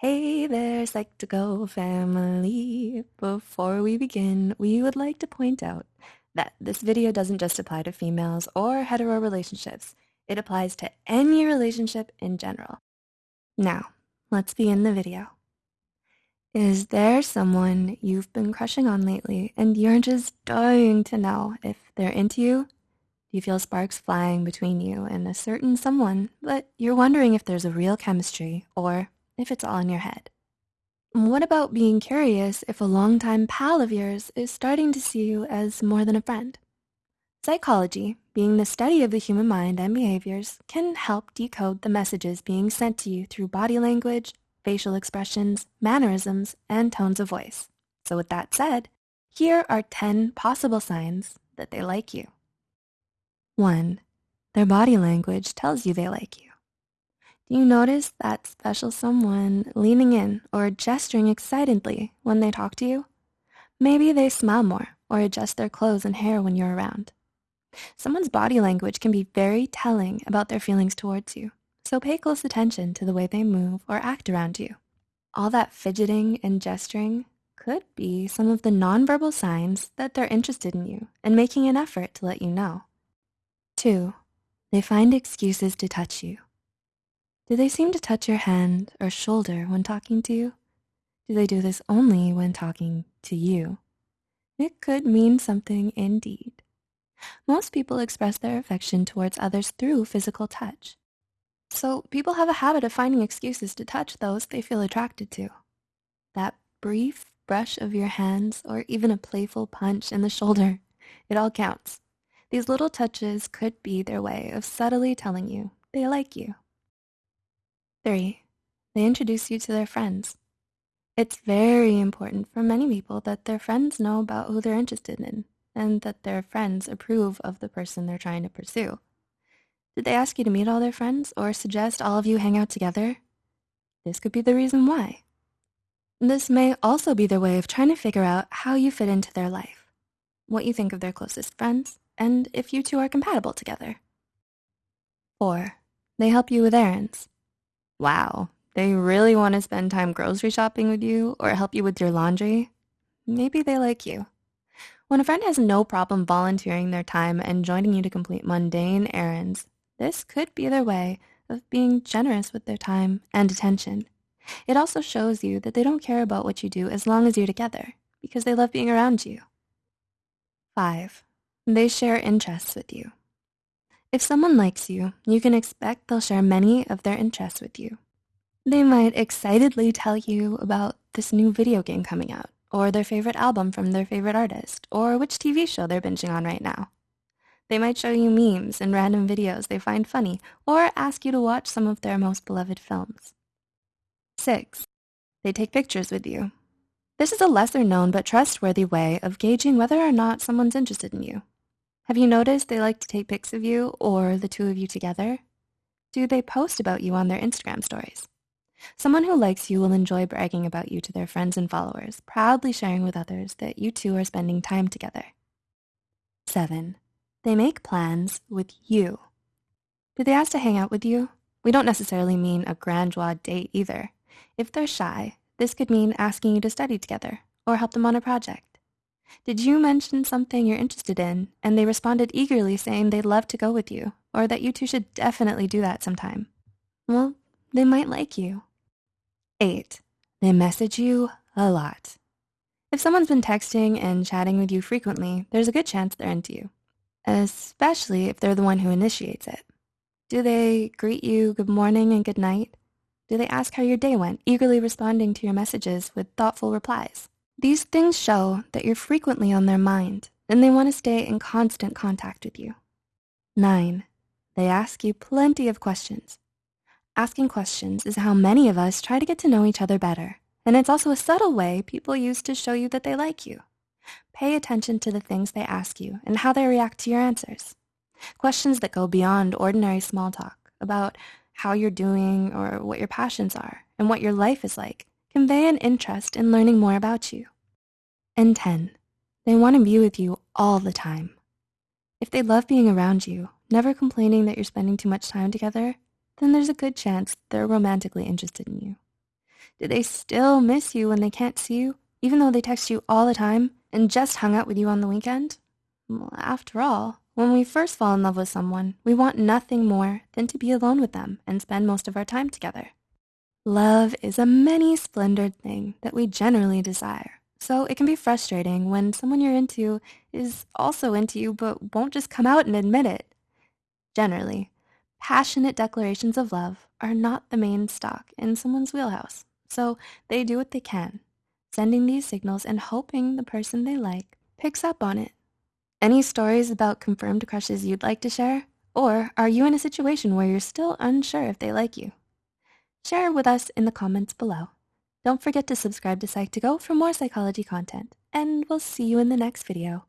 Hey there, Psych2Go family. Before we begin, we would like to point out that this video doesn't just apply to females or hetero relationships. It applies to any relationship in general. Now, let's begin the video. Is there someone you've been crushing on lately and you're just dying to know if they're into you? Do you feel sparks flying between you and a certain someone, but you're wondering if there's a real chemistry or if it's all in your head? What about being curious if a longtime pal of yours is starting to see you as more than a friend? Psychology, being the study of the human mind and behaviors, can help decode the messages being sent to you through body language, facial expressions, mannerisms, and tones of voice. So with that said, here are 10 possible signs that they like you. 1. Their body language tells you they like you. You notice that special someone leaning in or gesturing excitedly when they talk to you? Maybe they smile more or adjust their clothes and hair when you're around. Someone's body language can be very telling about their feelings towards you, so pay close attention to the way they move or act around you. All that fidgeting and gesturing could be some of the nonverbal signs that they're interested in you and making an effort to let you know. Two, they find excuses to touch you. Do they seem to touch your hand or shoulder when talking to you? Do they do this only when talking to you? It could mean something indeed. Most people express their affection towards others through physical touch. So people have a habit of finding excuses to touch those they feel attracted to. That brief brush of your hands or even a playful punch in the shoulder, it all counts. These little touches could be their way of subtly telling you they like you. Three, they introduce you to their friends. It's very important for many people that their friends know about who they're interested in and that their friends approve of the person they're trying to pursue. Did they ask you to meet all their friends or suggest all of you hang out together? This could be the reason why. This may also be their way of trying to figure out how you fit into their life, what you think of their closest friends, and if you two are compatible together. Four, they help you with errands. Wow, they really want to spend time grocery shopping with you or help you with your laundry? Maybe they like you. When a friend has no problem volunteering their time and joining you to complete mundane errands, this could be their way of being generous with their time and attention. It also shows you that they don't care about what you do as long as you're together because they love being around you. Five, they share interests with you. If someone likes you, you can expect they'll share many of their interests with you. They might excitedly tell you about this new video game coming out, or their favorite album from their favorite artist, or which TV show they're binging on right now. They might show you memes and random videos they find funny, or ask you to watch some of their most beloved films. Six, they take pictures with you. This is a lesser known but trustworthy way of gauging whether or not someone's interested in you. Have you noticed they like to take pics of you or the two of you together? Do they post about you on their Instagram stories? Someone who likes you will enjoy bragging about you to their friends and followers, proudly sharing with others that you two are spending time together. 7. They make plans with you. Do they ask to hang out with you? We don't necessarily mean a grand date either. If they're shy, this could mean asking you to study together or help them on a project. Did you mention something you're interested in and they responded eagerly saying they'd love to go with you or that you two should definitely do that sometime? Well, they might like you. Eight, they message you a lot. If someone's been texting and chatting with you frequently, there's a good chance they're into you, especially if they're the one who initiates it. Do they greet you good morning and good night? Do they ask how your day went, eagerly responding to your messages with thoughtful replies? These things show that you're frequently on their mind and they want to stay in constant contact with you. Nine, they ask you plenty of questions. Asking questions is how many of us try to get to know each other better. And it's also a subtle way people use to show you that they like you. Pay attention to the things they ask you and how they react to your answers. Questions that go beyond ordinary small talk about how you're doing or what your passions are and what your life is like convey an interest in learning more about you. And 10, they want to be with you all the time. If they love being around you, never complaining that you're spending too much time together, then there's a good chance they're romantically interested in you. Do they still miss you when they can't see you, even though they text you all the time and just hung out with you on the weekend? Well, after all, when we first fall in love with someone, we want nothing more than to be alone with them and spend most of our time together. Love is a many-splendored thing that we generally desire, so it can be frustrating when someone you're into is also into you but won't just come out and admit it. Generally, passionate declarations of love are not the main stock in someone's wheelhouse, so they do what they can, sending these signals and hoping the person they like picks up on it. Any stories about confirmed crushes you'd like to share? Or are you in a situation where you're still unsure if they like you? Share with us in the comments below. Don't forget to subscribe to Psych2Go for more psychology content, and we'll see you in the next video.